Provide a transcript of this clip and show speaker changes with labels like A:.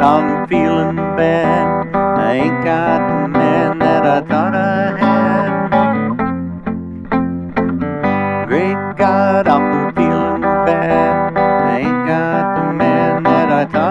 A: but I'm feeling bad. I ain't got the man that I thought I had. Great God, I'm feeling bad. I ain't got the man that I thought